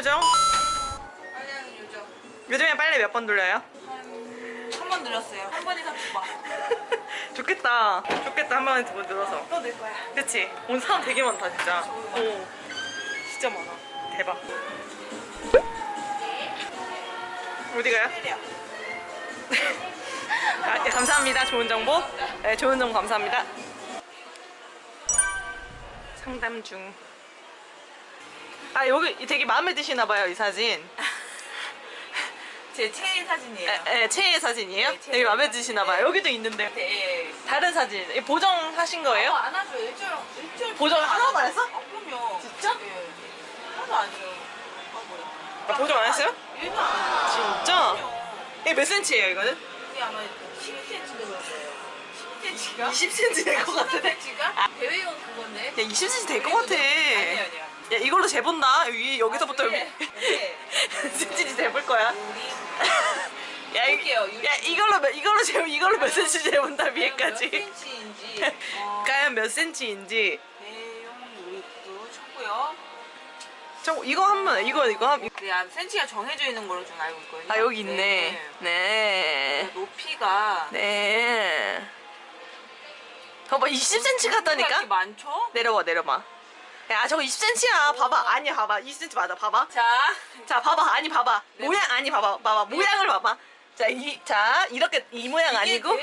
요정? 빨래하는 요정. 요즘에 빨래 몇 번 돌려요? 한번 늘었어요. 한 번 이상 두 번. 좋겠다 좋겠다 한 번에 두 번 늘어서 또 늘 거야. 그치? 오늘 사람 되게 많다 진짜 오 진짜 많아 대박 어디 가요? 때려. 아, 네, 감사합니다 좋은 정보 네 좋은 정보 감사합니다 상담 중 아 여기 되게 마음에 드시나 봐요 이 사진 제 최애 사진이에요. 에, 에, 최애 사진이에요? 네, 최애 되게 마음에. 드시나 봐요 여기도 있는데 네. 다른 사진 보정하신 거예요? 어, 안 하죠. 일절 일절 보정 하나도 안 했어? 아, 그럼요. 진짜? 예. 하나도 안 해요. 아 뭐야? 아, 보정 안 했어요? 일도 안 해요. 진짜? 이게 몇 cm예요 이거는? 이게 아마 12cm 되는 거예요. 12cm가? 20cm 될 것 같은데 10cm가? 대회용 그건데. 야 20cm 될 것 같아 아니요 아니요. 야 이걸로 재본다 여기 여기서부터 여기 아, 그래. 네. cm 재볼 거야 야, 이, 볼게요. 야 이걸로 몇- 이걸로 재 이걸로 몇 cm 재본다 몇 위에까지 어, 과연 몇 cm인지 대용 유리도 쳤고요. 저 이거 한번 이거 이거 한- 네, 아, 센치가 정해져 있는 걸로 좀 알고 있거든요. 아 여기 있네 네. 네 높이가 네. 봐봐 20cm 이렇게 같다니까 많죠? 내려봐 내려봐 야 저거 20cm야 봐봐 아니 봐봐 20cm 맞아 봐봐 자, 자 봐봐 아니 봐봐 네. 모양 아니 봐봐 봐봐 모양을 봐봐 자 이 자 이렇게 이 모양 아니고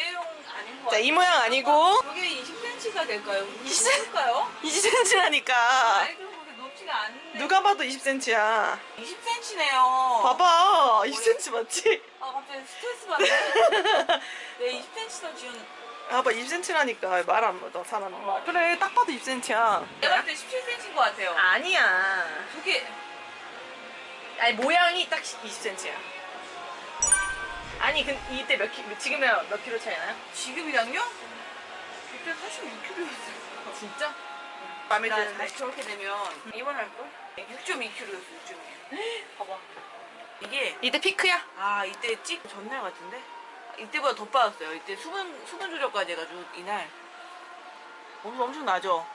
자 이. 모양 아니고 이게 20cm가 될까요? 20cm? 20cm일까요? 20cm라니까 아이고 그렇게 높지가 않은데. 누가 봐도 20cm야 20cm네요. 봐봐 20cm 맞지? 아 갑자기 스트레스 받네. 네, 20cm 지원. 봐봐 20cm라니까 말안 받아 사람 그래 딱 봐도 20cm야 내가 볼때 17cm인 것 같아요. 아니야 두 개. 아니 모양이 딱 20cm야 아니 근 이때 몇 키, 지금이랑 몇 킬로 차이 나요? 지금이랑요? 그때 46kg였어요. 진짜? 나 드는데 다시 저렇게 되면 입원할 걸? 6.2kg였어. 6.2. 봐봐 이게 이때 피크야? 아 이때 찍 전날 같은데? 이때보다 더 빠졌어요. 이때 수분 수분 조절까지 해가지고 이날 엄청 엄청 나죠.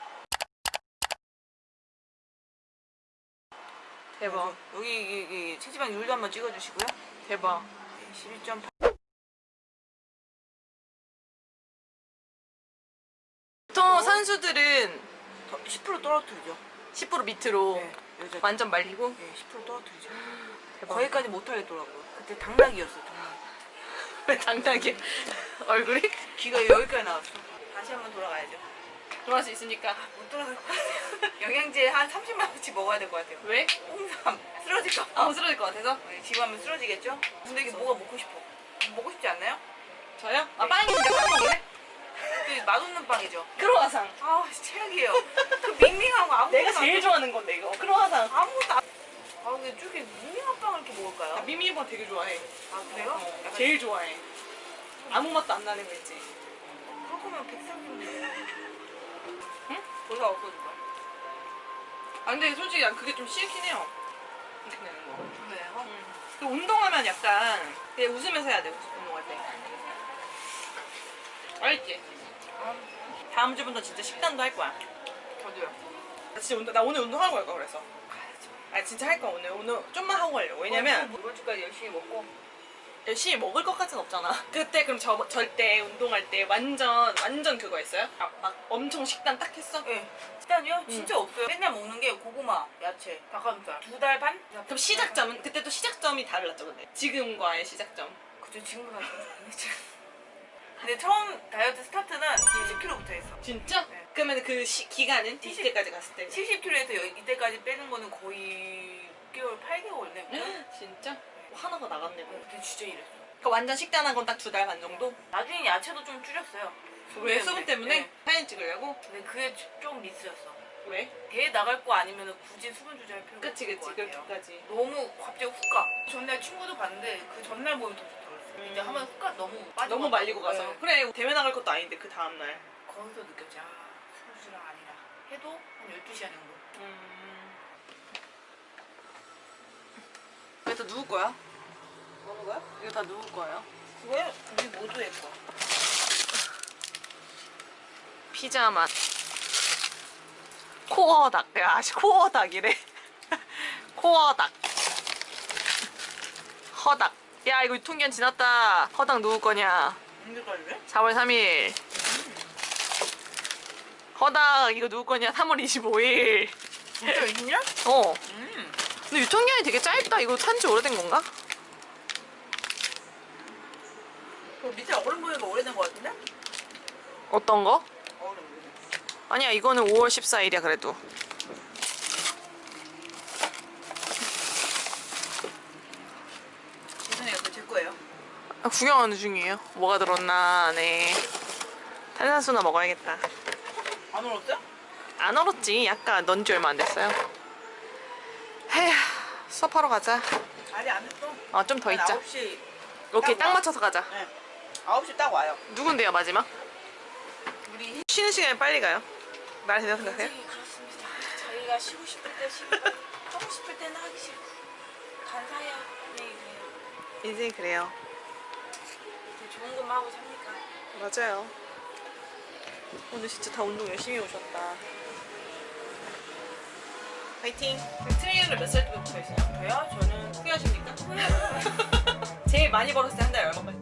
대박 여기 여기, 여기 체지방 율도 한번 찍어주시고요. 대박 11.8. 보통 선수들은 10% 떨어뜨리죠. 10% 밑으로 네. 완전 말리고 네, 10% 떨어뜨리죠. 대박 거기까지 못하겠더라고요. 그때 당나귀였어요. 왜 당당해 얼굴이? 귀가 여기까지 나왔어. 다시 한번 돌아가야죠. 들어갈 수 있으니까 못 돌아갈 것 같아요. 영양제 한 30만 원치 먹어야 될 것 같아요. 왜? 홍삼 쓰러질까 봐. 아무 쓰러질 것 같아서? 네, 집 하면 쓰러지겠죠? 근데 이게 뭐가 먹고 싶어? 먹고 싶지 않나요? 저요? 아 네. 빵이 있는데 빵 먹을래? 그 맛없는 빵이죠. 크로와상 아 최악이에요. 그 밍밍하고 아무것도 내가 안 제일 돼. 좋아하는 건데 이거 크로와상 아무것도 안. 아 근데 저렇게 밍밍 먹을까요? 미미버 되게 좋아해 아 그래요? 어, 약간 제일 좋아해 아무 맛도 안 나는 거 있지 거면 백상인데. 응? 거기가 없어질 거야. 아 근데 솔직히 난 그게 좀 싫긴 해요 이렇게 내는 거 그래요? 그 운동하면 약간 그냥 웃으면서 해야 돼 운동할 때 알겠지? 아, 다음 주부터 진짜 식단도 할 거야 저도요. 나 진짜 운동, 나 오늘 운동하고 갈 거야 그래서 아 진짜 할 거야 오늘 오늘 좀만 하고 가려고 왜냐면 어, 이번 주까지 열심히 먹고 열심히 먹을 것까진 없잖아 그때 그럼 저, 절대 운동할 때 완전 완전 그거 했어요? 아, 막 엄청 식단 딱 했어? 예. 식단이요? 진짜 없어요. 맨날 먹는 게 고구마, 야채, 닭가슴살. 두 달 반? 그럼 시작점은 그때 또 시작점이 달랐죠 근데 지금과의 시작점 그죠 지금보다 근데 처음 다이어트 스타트는 70kg부터 했어. 진짜? 네. 그러면 그 시, 기간은 이때까지 갔을 때 70kg에서 이때까지 빼는 거는 거의 6개월, 8개월 내. 진짜? 하나가 나갔네 뭐. 그때 진짜 이랬어. 그 완전 식단한 건 딱 두 달 반 정도? 나중에 야채도 좀 줄였어요. 왜 수분 때문에? 네. 사진 찍으려고? 근데 그게 좀 미스였어. 왜? 대회 나갈 거 아니면 굳이 수분 조절할 필요가 그치 없을 그치 것 같아요. 그렇게까지 너무 갑자기 훅 가. 전날 친구도 봤는데 그 전날 보면 더 좋더라고요. 근데 음. 한번 훅 가. 너무 빠지고 너무 말리고 가서 네. 그래 대회 나갈 것도 아닌데 그 다음날 거기서 느꼈지. 아, 수분 조절 아니라. 해도 한 12시간 정도. 음... 이거 다 누구 거야? 먹는 거야? 이거 다 누구 거예요? 그거요? 우리 모두의 거. 피자 맛 코어 닭. 야, 씨, 코어 닭이래. 코어 닭. 허닥. 야 이거 유통기한 지났다. 허닥 누구 거냐? 언제까지래? 4월 3일. 허닥 이거 누구 거냐? 3월 25일. 진짜 20년? 어. 음. 근데 유통기한이 되게 짧다. 이거 산지 오래된 건가? 그 밑에 얼음 보니까 오래된 거 같은데? 어떤 거? 아니야 이거는 5월 14일이야 그래도. 죄송해요. 그거 제 거예요. 아, 구경하는 중이에요. 뭐가 들었나 네. 탄산수나 먹어야겠다. 안 얼었어요? 안 얼었지. 약간 넌지 얼마 안 됐어요. 헤휴 수업하러 가자. 아니 안 했어. 아좀 더 있자. 9시. 오케이 딱딱 와. 맞춰서 가자. 네. 9시 딱 와요. 누군데요 마지막? 우리 쉬는 시간에 빨리 가요. 말 되나 생각해요? 네, 그렇습니다. 저희가 쉬고 싶을 때 쉬고 하고 싶을 때는 하기 싫고 간사해요. 네, 그래요. 인생이 그래요. 되게 좋은 것만 하고 삽니까? 맞아요. 오늘 진짜 다 운동 열심히 오셨다. 파이팅! 트레이너를 몇 살 때부터 했어요? 저요? 저는 후회하십니까? 제일 많이 벌었을 때 한 달에 얼마 벌